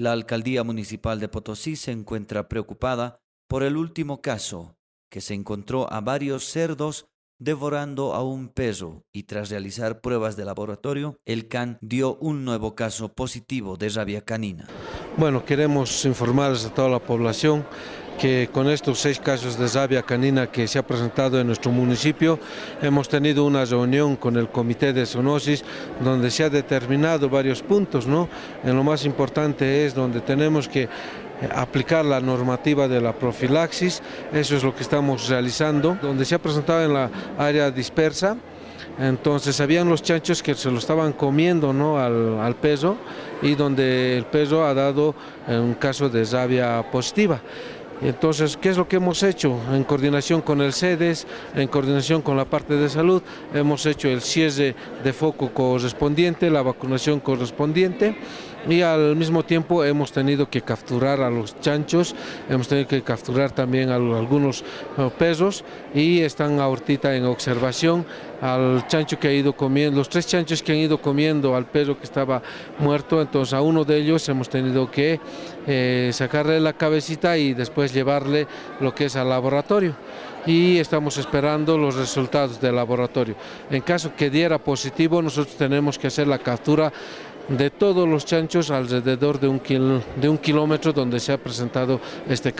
La alcaldía municipal de Potosí se encuentra preocupada por el último caso, que se encontró a varios cerdos devorando a un perro y tras realizar pruebas de laboratorio, el CAN dio un nuevo caso positivo de rabia canina. Bueno, queremos informarles a toda la población que con estos seis casos de rabia canina que se ha presentado en nuestro municipio, hemos tenido una reunión con el Comité de Zoonosis donde se ha determinado varios puntos, ¿no? En lo más importante es donde tenemos que aplicar la normativa de la profilaxis, eso es lo que estamos realizando, donde se ha presentado en la área dispersa, entonces habían los chanchos que se lo estaban comiendo ¿no? al, al peso y donde el peso ha dado un caso de rabia positiva. Entonces, ¿qué es lo que hemos hecho? En coordinación con el CEDES, en coordinación con la parte de salud, hemos hecho el cierre de foco correspondiente, la vacunación correspondiente y al mismo tiempo hemos tenido que capturar a los chanchos, hemos tenido que capturar también a algunos eh, pesos y están ahorita en observación al chancho que ha ido comiendo, los tres chanchos que han ido comiendo al perro que estaba muerto, entonces a uno de ellos hemos tenido que eh, sacarle la cabecita y después llevarle lo que es al laboratorio y estamos esperando los resultados del laboratorio. En caso que diera positivo, nosotros tenemos que hacer la captura de todos los chanchos alrededor de un, de un kilómetro donde se ha presentado este